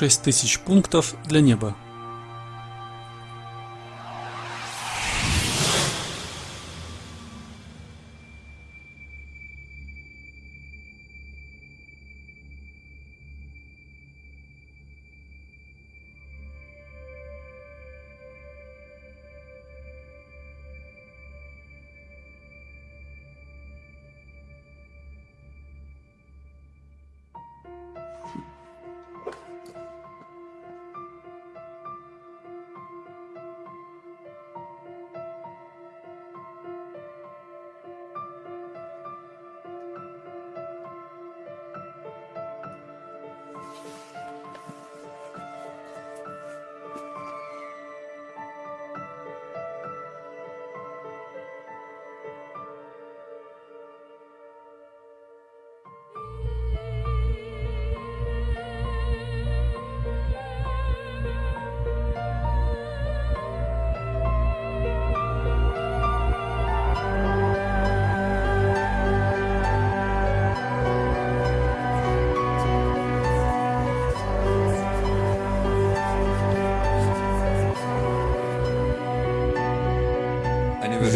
Шесть тысяч пунктов для неба.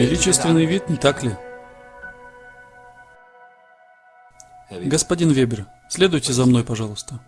Величественный вид, не так ли? Господин Вебер, следуйте за мной, пожалуйста.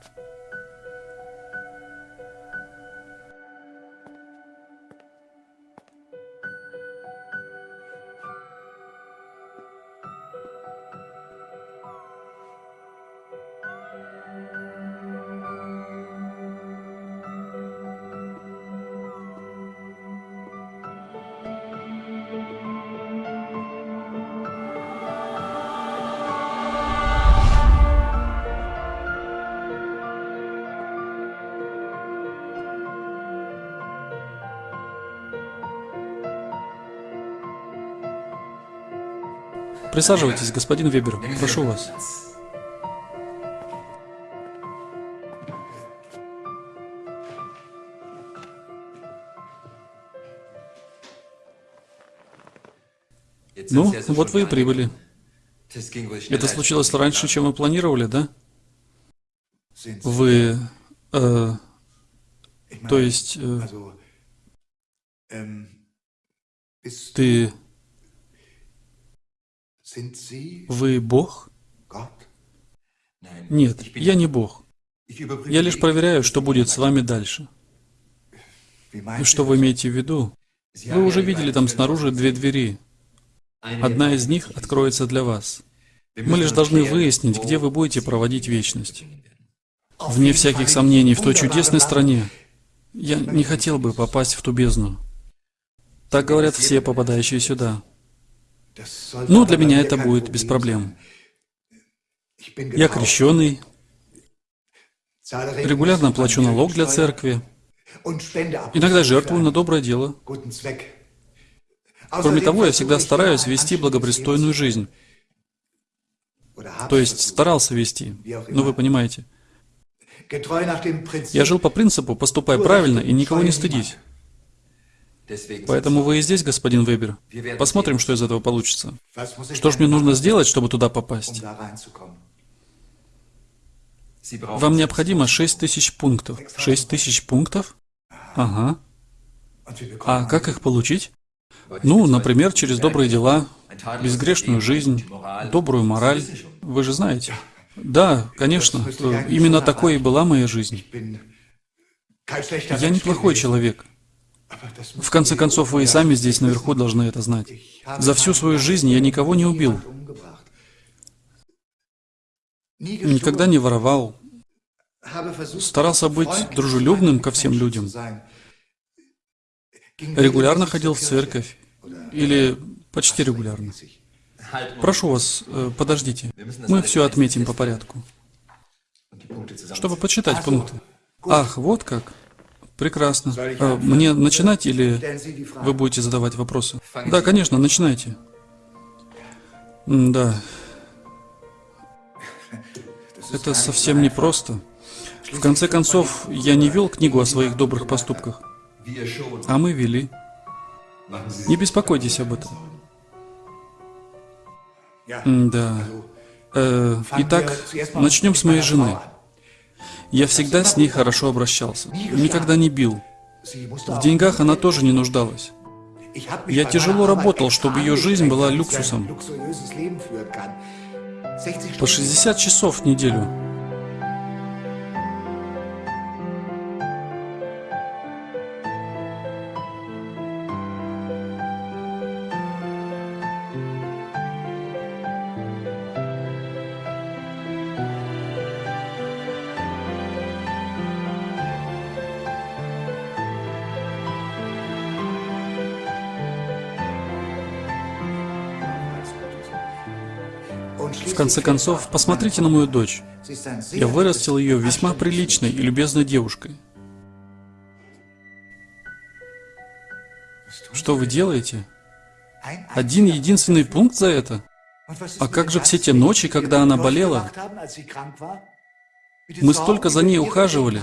Присаживайтесь, господин Вебер, прошу вас. Ну, вот вы и прибыли. Это случилось раньше, чем вы планировали, да? Вы... Э, то есть... Э, ты... Вы Бог? Нет, я не Бог. Я лишь проверяю, что будет с вами дальше. И что вы имеете в виду? Вы уже видели там снаружи две двери. Одна из них откроется для вас. Мы лишь должны выяснить, где вы будете проводить вечность. Вне всяких сомнений, в той чудесной стране. Я не хотел бы попасть в ту бездну. Так говорят все, попадающие сюда. Ну, для меня это будет без проблем. Я крещеный, регулярно плачу налог для церкви, иногда жертвую на доброе дело. Кроме того, я всегда стараюсь вести благопристойную жизнь. То есть старался вести, ну вы понимаете. Я жил по принципу «поступай правильно и никого не стыдись». Поэтому вы и здесь, господин Вебер. Посмотрим, что из этого получится. Что же мне нужно сделать, чтобы туда попасть? Вам необходимо 6 тысяч пунктов. 6 тысяч пунктов? Ага. А как их получить? Ну, например, через добрые дела, безгрешную жизнь, добрую мораль. Вы же знаете. Да, конечно. Именно такой и была моя жизнь. Я неплохой человек. В конце концов, вы и сами здесь наверху должны это знать. За всю свою жизнь я никого не убил. Никогда не воровал. Старался быть дружелюбным ко всем людям. Регулярно ходил в церковь. Или почти регулярно. Прошу вас, э, подождите. Мы все отметим по порядку. Чтобы почитать пункты. Ах, вот как. Прекрасно. А, мне начинать или вы будете задавать вопросы? Да, конечно, начинайте. Да. Это совсем непросто. В конце концов, я не вел книгу о своих добрых поступках. А мы вели. Не беспокойтесь об этом. Да. Э, итак, начнем с моей жены. Я всегда с ней хорошо обращался, никогда не бил. В деньгах она тоже не нуждалась. Я тяжело работал, чтобы ее жизнь была люксусом. По 60 часов в неделю. В конце концов, посмотрите на мою дочь. Я вырастил ее весьма приличной и любезной девушкой. Что вы делаете? Один единственный пункт за это? А как же все те ночи, когда она болела? Мы столько за ней ухаживали.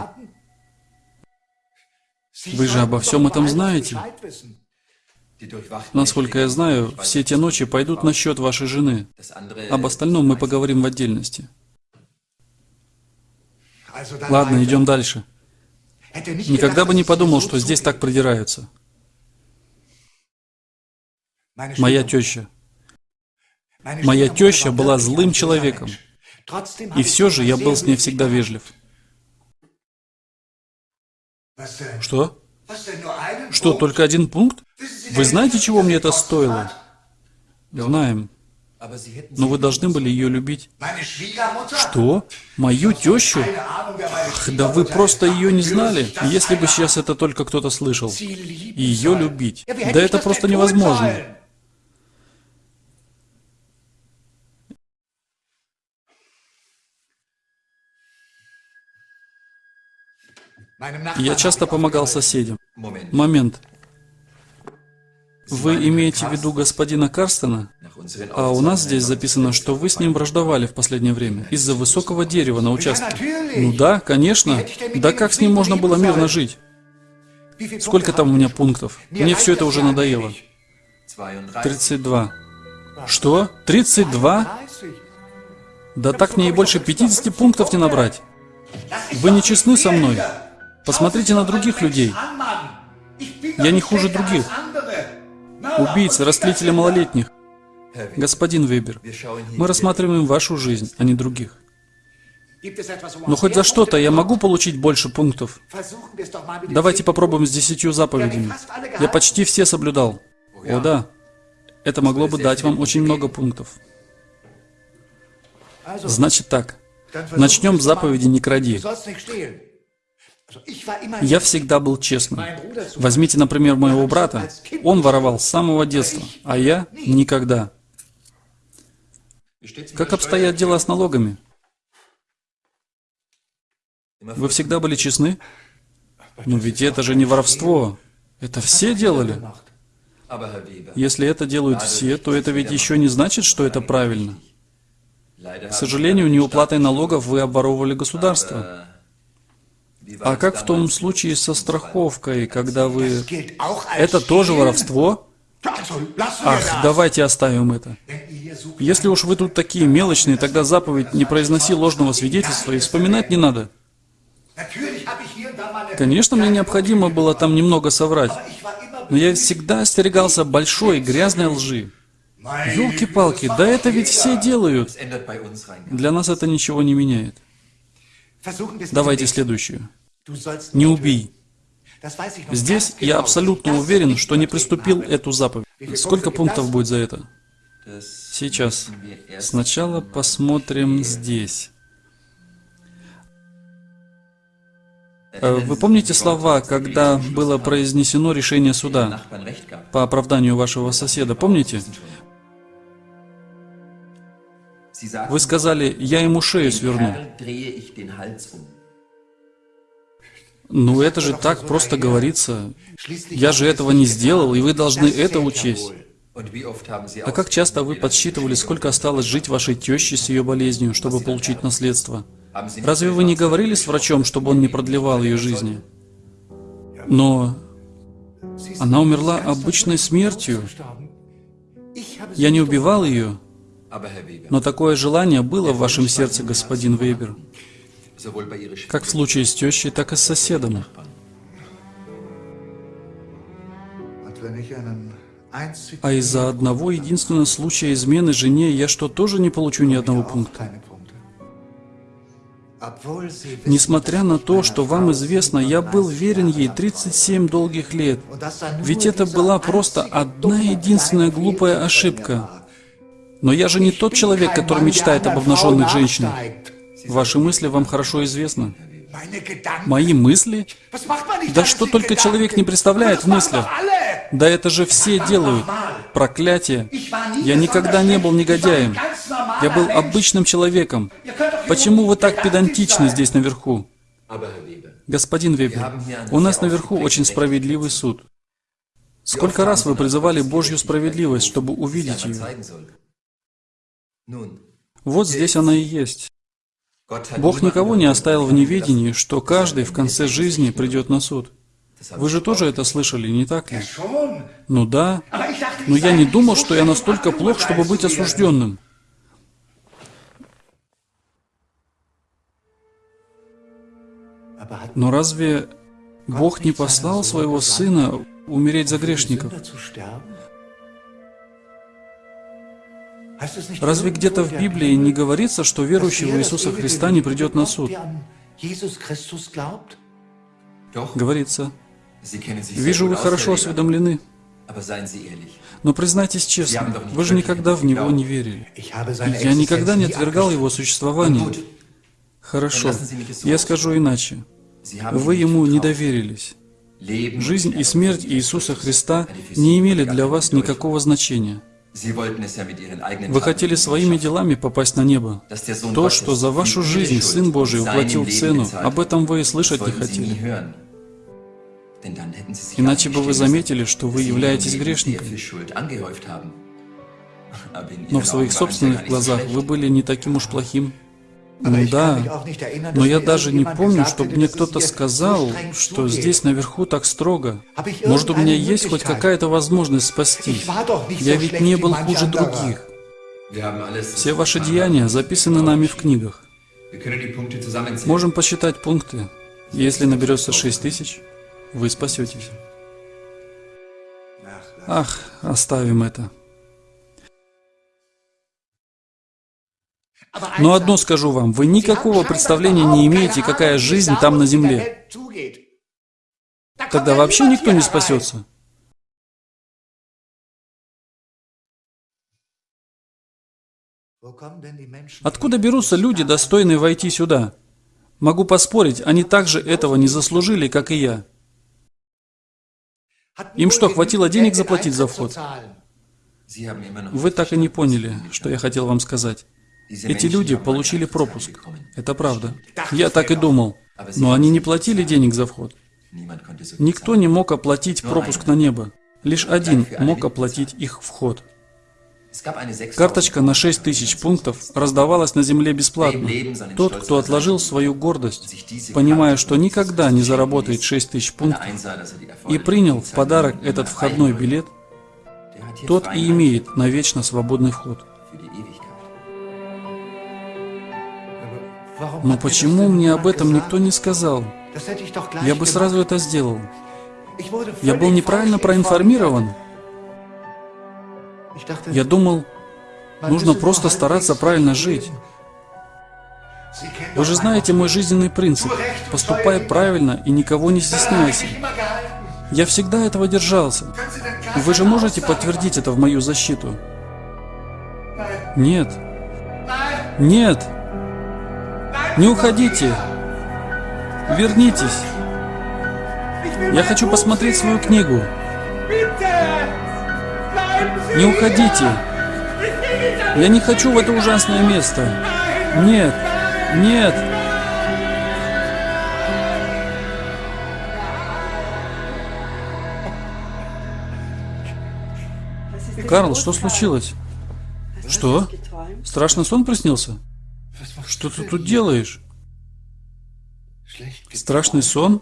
Вы же обо всем этом знаете. Насколько я знаю, все те ночи пойдут на счет вашей жены. Об остальном мы поговорим в отдельности. Ладно, идем дальше. Никогда бы не подумал, что здесь так придираются. Моя теща. Моя теща была злым человеком. И все же я был с ней всегда вежлив. Что? Что, только один пункт? Вы знаете, чего мне это стоило? Знаем. Но вы должны были ее любить. Что? Мою тещу? Ах, да вы просто ее не знали. Если бы сейчас это только кто-то слышал. Ее любить. Да это просто невозможно. Я часто помогал соседям. Момент. Вы имеете в виду господина Карстена? А у нас здесь записано, что вы с ним враждовали в последнее время из-за высокого дерева на участке. Ну да, конечно. Да как с ним можно было мирно жить? Сколько там у меня пунктов? Мне все это уже надоело. 32. Что? 32? Да так мне и больше 50 пунктов не набрать. Вы не честны со мной. Посмотрите на других людей. Я не хуже других. Убийцы, растлители малолетних. Господин Вебер, мы рассматриваем вашу жизнь, а не других. Но хоть за что-то я могу получить больше пунктов. Давайте попробуем с десятью заповедями. Я почти все соблюдал. О да, это могло бы дать вам очень много пунктов. Значит так, начнем с заповеди «Не кради». Я всегда был честным. Возьмите, например, моего брата. Он воровал с самого детства, а я никогда. Как обстоят дела с налогами? Вы всегда были честны? Но ведь это же не воровство. Это все делали. Если это делают все, то это ведь еще не значит, что это правильно. К сожалению, неуплатой налогов вы обворовывали государство. А как в том случае со страховкой, когда вы... Это тоже воровство? Ах, давайте оставим это. Если уж вы тут такие мелочные, тогда заповедь «Не произноси ложного свидетельства» и вспоминать не надо. Конечно, мне необходимо было там немного соврать, но я всегда остерегался большой грязной лжи. Ёлки-палки, да это ведь все делают. Для нас это ничего не меняет. Давайте следующую. Не убей. Здесь я абсолютно уверен, что не приступил эту заповедь. Сколько пунктов будет за это? Сейчас. Сначала посмотрим здесь. Э, вы помните слова, когда было произнесено решение суда по оправданию вашего соседа? Помните? Вы сказали, я ему шею сверну. Ну это же так просто говорится. Я же этого не сделал, и вы должны это учесть. А как часто вы подсчитывали, сколько осталось жить вашей теще с ее болезнью, чтобы получить наследство? Разве вы не говорили с врачом, чтобы он не продлевал ее жизни? Но она умерла обычной смертью. Я не убивал ее, но такое желание было в вашем сердце, господин Вейбер. как в случае с тещей, так и с соседом. А из-за одного единственного случая измены жене я что, тоже не получу ни одного пункта? Несмотря на то, что вам известно, я был верен ей 37 долгих лет. Ведь это была просто одна единственная глупая ошибка. Но я же не тот человек, который мечтает об обнаженных женщинах. Ваши мысли вам хорошо известны. Мои мысли? Да что только человек не представляет в мыслях. Да это же все делают. Проклятие. Я никогда не был негодяем. Я был обычным человеком. Почему вы так педантичны здесь наверху? Господин Вебер, у нас наверху очень справедливый суд. Сколько раз вы призывали Божью справедливость, чтобы увидеть ее? Вот здесь она и есть. Бог никого не оставил в неведении, что каждый в конце жизни придет на суд. Вы же тоже это слышали, не так ли? Ну да, но я не думал, что я настолько плох, чтобы быть осужденным. Но разве Бог не послал своего Сына умереть за грешников? Разве где-то в Библии не говорится, что верующий в Иисуса Христа не придет на суд? Говорится. Вижу, вы хорошо осведомлены. Но признайтесь честно, вы же никогда в Него не верили. Я никогда не отвергал Его существование. Хорошо, я скажу иначе. Вы Ему не доверились. Жизнь и смерть Иисуса Христа не имели для вас никакого значения. Вы хотели своими делами попасть на небо. То, что за вашу жизнь Сын Божий уплатил цену, об этом вы и слышать не хотели. Иначе бы вы заметили, что вы являетесь грешником. Но в своих собственных глазах вы были не таким уж плохим. Ну да, но я даже не помню, чтобы мне кто-то сказал, что здесь наверху так строго. Может, у меня есть хоть какая-то возможность спастись? Я ведь не был хуже других. Все ваши деяния записаны нами в книгах. Можем посчитать пункты. Если наберется шесть тысяч, вы спасетесь. Ах, оставим это. Но одно скажу вам, вы никакого представления не имеете, какая жизнь там на земле. Тогда вообще никто не спасется. Откуда берутся люди, достойные войти сюда? Могу поспорить, они также этого не заслужили, как и я. Им что, хватило денег заплатить за вход? Вы так и не поняли, что я хотел вам сказать. Эти люди получили пропуск. Это правда. Я так и думал. Но они не платили денег за вход. Никто не мог оплатить пропуск на небо. Лишь один мог оплатить их вход. Карточка на 6 тысяч пунктов раздавалась на земле бесплатно. Тот, кто отложил свою гордость, понимая, что никогда не заработает 6 тысяч пунктов, и принял в подарок этот входной билет, тот и имеет навечно свободный вход. Но почему мне об этом никто не сказал? Я бы сразу это сделал. Я был неправильно проинформирован. Я думал, нужно просто стараться правильно жить. Вы же знаете мой жизненный принцип. Поступай правильно и никого не стесняйся. Я всегда этого держался. Вы же можете подтвердить это в мою защиту? Нет. Нет. Не уходите. Вернитесь. Я хочу посмотреть свою книгу. Не уходите. Я не хочу в это ужасное место. Нет. Нет. Карл, что случилось? Что? Страшный сон приснился? Что ты тут делаешь? Страшный сон?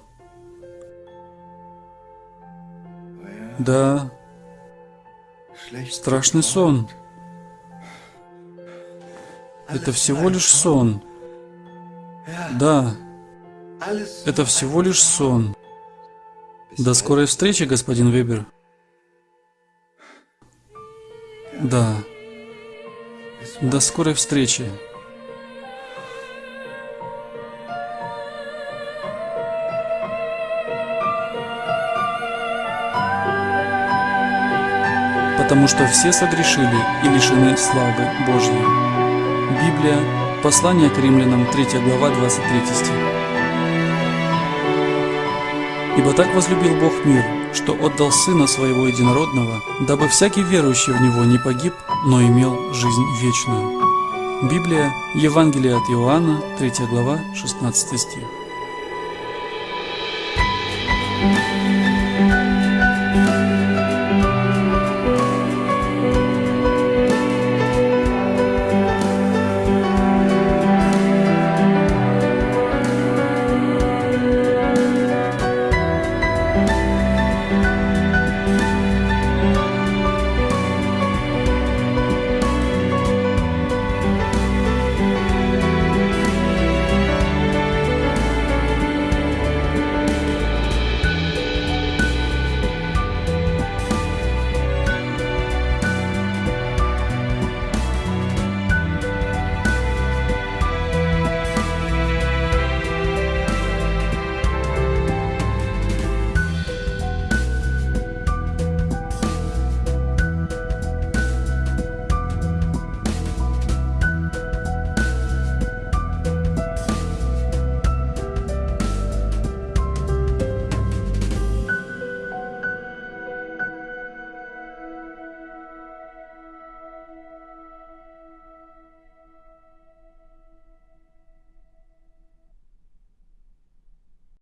Да. Страшный сон. Это всего лишь сон. Да, это всего лишь сон. До скорой встречи, господин Вебер. Да. До скорой встречи. Потому что все согрешили и лишены славы Божьей. Библия, послание к римлянам, 3 глава, 23 стих. Ибо так возлюбил Бог мир, что отдал Сына Своего Единородного, дабы всякий верующий в Него не погиб, но имел жизнь вечную. Библия, Евангелие от Иоанна, 3 глава, 16 стих.